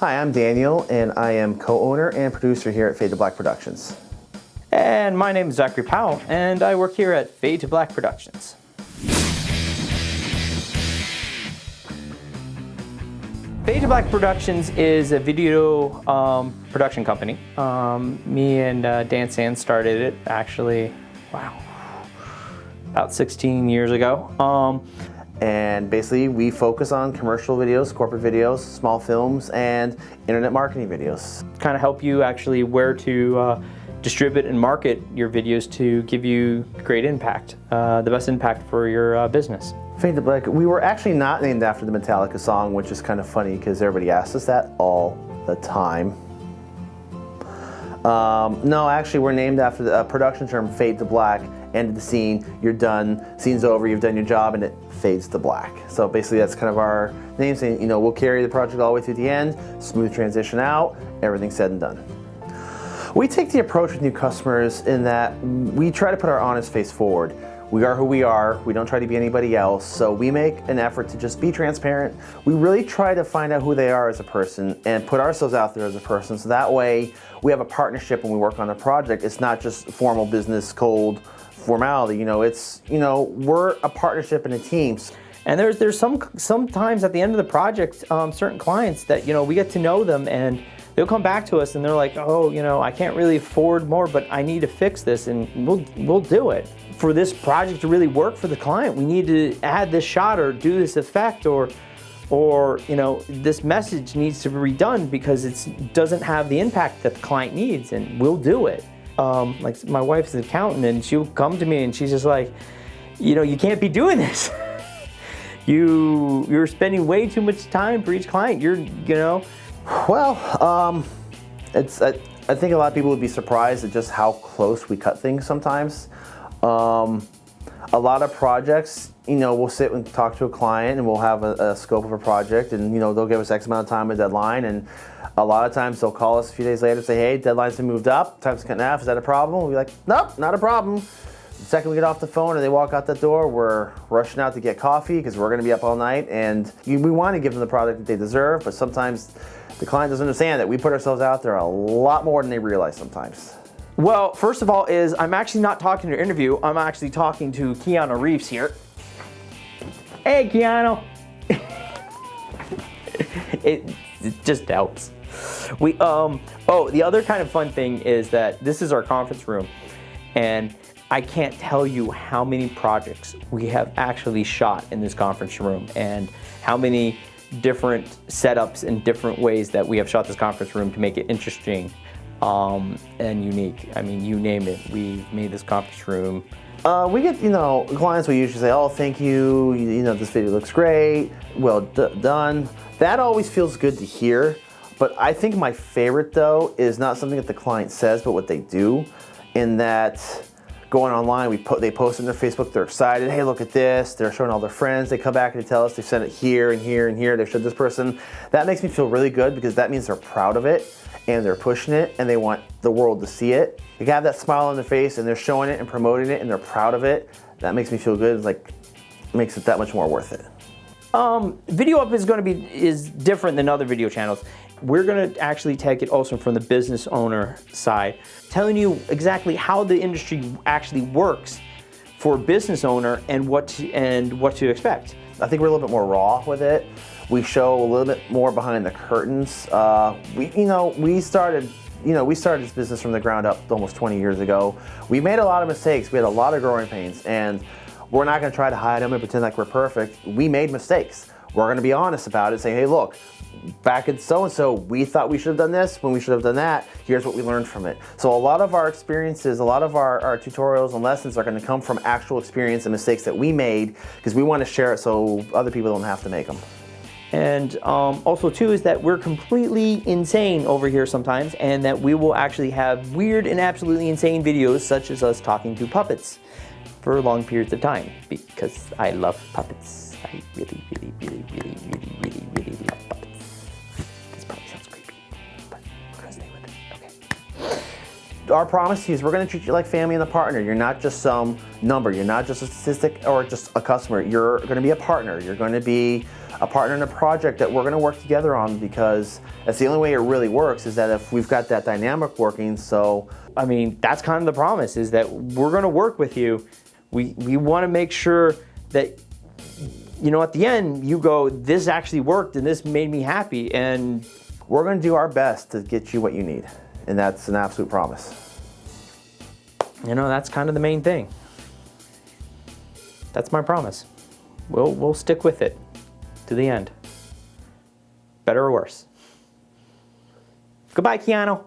Hi, I'm Daniel, and I am co-owner and producer here at Fade to Black Productions. And my name is Zachary Powell, and I work here at Fade to Black Productions. Fade to Black Productions is a video um, production company. Um, me and uh, Dan Sands started it actually, wow, about 16 years ago. Um, and basically we focus on commercial videos, corporate videos, small films, and internet marketing videos. Kind of help you actually where to uh, distribute and market your videos to give you great impact, uh, the best impact for your uh, business. Fade to Black, we were actually not named after the Metallica song, which is kind of funny because everybody asks us that all the time. Um, no, actually we're named after the uh, production term Fade to Black, end of the scene, you're done, scene's over, you've done your job, and it fades to black. So basically that's kind of our name saying, you know, we'll carry the project all the way through the end, smooth transition out, everything said and done. We take the approach with new customers in that we try to put our honest face forward. We are who we are, we don't try to be anybody else, so we make an effort to just be transparent. We really try to find out who they are as a person and put ourselves out there as a person, so that way we have a partnership when we work on a project. It's not just formal business, cold, formality. You know, it's, you know, we're a partnership and a team. And there's there's some sometimes at the end of the project, um, certain clients that you know we get to know them and they'll come back to us and they're like, oh, you know, I can't really afford more, but I need to fix this, and we'll we'll do it. For this project to really work for the client, we need to add this shot or do this effect or or you know this message needs to be redone because it doesn't have the impact that the client needs, and we'll do it um, like my wife's an accountant and she'll come to me and she's just like, you know, you can't be doing this. you, you're spending way too much time for each client. You're, you know. Well, um, it's, I, I think a lot of people would be surprised at just how close we cut things sometimes. Um, a lot of projects, you know, we'll sit and talk to a client and we'll have a, a, scope of a project and, you know, they'll give us X amount of time, a deadline. And a lot of times they'll call us a few days later and say, hey, deadline's been moved up, time's cut in half, is that a problem? We'll be like, nope, not a problem. The second we get off the phone and they walk out the door, we're rushing out to get coffee because we're gonna be up all night and we wanna give them the product that they deserve, but sometimes the client doesn't understand that we put ourselves out there a lot more than they realize sometimes. Well, first of all is I'm actually not talking to interview. I'm actually talking to Keanu Reeves here. Hey, Keanu. it, it just helps. We, um, oh, the other kind of fun thing is that this is our conference room and I can't tell you how many projects we have actually shot in this conference room and how many different setups and different ways that we have shot this conference room to make it interesting um, and unique. I mean, you name it. We've made this conference room. Uh, we get, you know, clients will usually say, oh, thank you, you, you know, this video looks great, well done. That always feels good to hear, but I think my favorite, though, is not something that the client says, but what they do, in that going online, we put, they post on their Facebook, they're excited, hey, look at this, they're showing all their friends, they come back and they tell us they sent it here and here and here, they showed this person. That makes me feel really good because that means they're proud of it and they're pushing it and they want the world to see it. They have that smile on their face and they're showing it and promoting it and they're proud of it. That makes me feel good. Like, makes it that much more worth it. Um, video up is going to be is different than other video channels. We're going to actually take it also from the business owner side, telling you exactly how the industry actually works for a business owner and what to, and what to expect. I think we're a little bit more raw with it. We show a little bit more behind the curtains. Uh, we, you know, we started you know, we started this business from the ground up almost 20 years ago. We made a lot of mistakes. We had a lot of growing pains, and we're not going to try to hide them and pretend like we're perfect. We made mistakes. We're going to be honest about it, say, hey, look, back in so-and-so, we thought we should have done this when we should have done that. Here's what we learned from it. So a lot of our experiences, a lot of our, our tutorials and lessons are going to come from actual experience and mistakes that we made because we want to share it so other people don't have to make them. And um, also too is that we're completely insane over here sometimes and that we will actually have weird and absolutely insane videos such as us talking to puppets for long periods of time because I love puppets. I really, really, really, really, really, really, really love puppets. This probably sounds creepy, but we're gonna stay with it, okay. Our promise is we're gonna treat you like family and a partner. You're not just some number. You're not just a statistic or just a customer. You're gonna be a partner. You're gonna be a partner in a project that we're to work together on because that's the only way it really works is that if we've got that dynamic working. So, I mean, that's kind of the promise is that we're to work with you. We, we want to make sure that, you know, at the end you go, this actually worked and this made me happy. And we're going to do our best to get you what you need. And that's an absolute promise. You know, that's kind of the main thing. That's my promise. We'll, we'll stick with it to the end. Better or worse. Goodbye, Keanu.